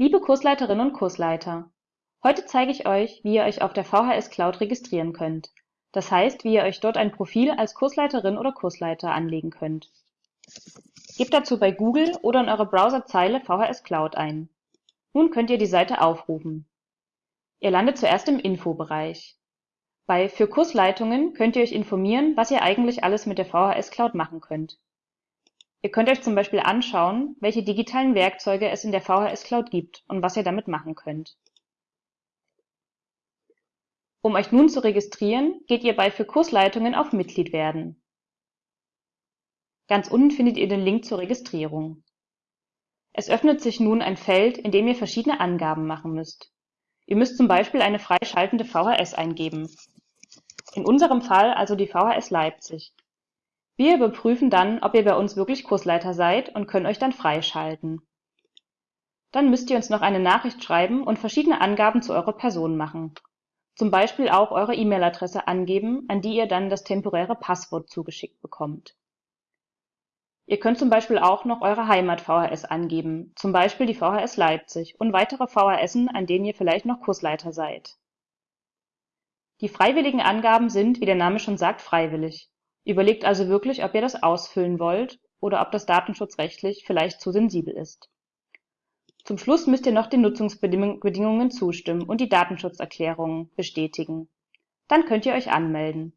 Liebe Kursleiterinnen und Kursleiter, heute zeige ich euch, wie ihr euch auf der VHS Cloud registrieren könnt. Das heißt, wie ihr euch dort ein Profil als Kursleiterin oder Kursleiter anlegen könnt. Gebt dazu bei Google oder in eurer Browserzeile VHS Cloud ein. Nun könnt ihr die Seite aufrufen. Ihr landet zuerst im Infobereich. Bei Für Kursleitungen könnt ihr euch informieren, was ihr eigentlich alles mit der VHS Cloud machen könnt. Ihr könnt euch zum Beispiel anschauen, welche digitalen Werkzeuge es in der VHS Cloud gibt und was ihr damit machen könnt. Um euch nun zu registrieren, geht ihr bei Für Kursleitungen auf Mitglied werden. Ganz unten findet ihr den Link zur Registrierung. Es öffnet sich nun ein Feld, in dem ihr verschiedene Angaben machen müsst. Ihr müsst zum Beispiel eine freischaltende VHS eingeben. In unserem Fall also die VHS Leipzig. Wir überprüfen dann, ob ihr bei uns wirklich Kursleiter seid und können euch dann freischalten. Dann müsst ihr uns noch eine Nachricht schreiben und verschiedene Angaben zu eurer Person machen. Zum Beispiel auch eure E-Mail-Adresse angeben, an die ihr dann das temporäre Passwort zugeschickt bekommt. Ihr könnt zum Beispiel auch noch eure Heimat-VHS angeben, zum Beispiel die VHS Leipzig und weitere VHSen, an denen ihr vielleicht noch Kursleiter seid. Die freiwilligen Angaben sind, wie der Name schon sagt, freiwillig. Überlegt also wirklich, ob ihr das ausfüllen wollt oder ob das datenschutzrechtlich vielleicht zu sensibel ist. Zum Schluss müsst ihr noch den Nutzungsbedingungen zustimmen und die Datenschutzerklärung bestätigen. Dann könnt ihr euch anmelden.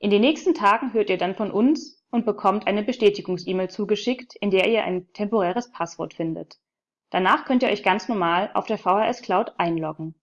In den nächsten Tagen hört ihr dann von uns und bekommt eine Bestätigungs-E-Mail zugeschickt, in der ihr ein temporäres Passwort findet. Danach könnt ihr euch ganz normal auf der VHS Cloud einloggen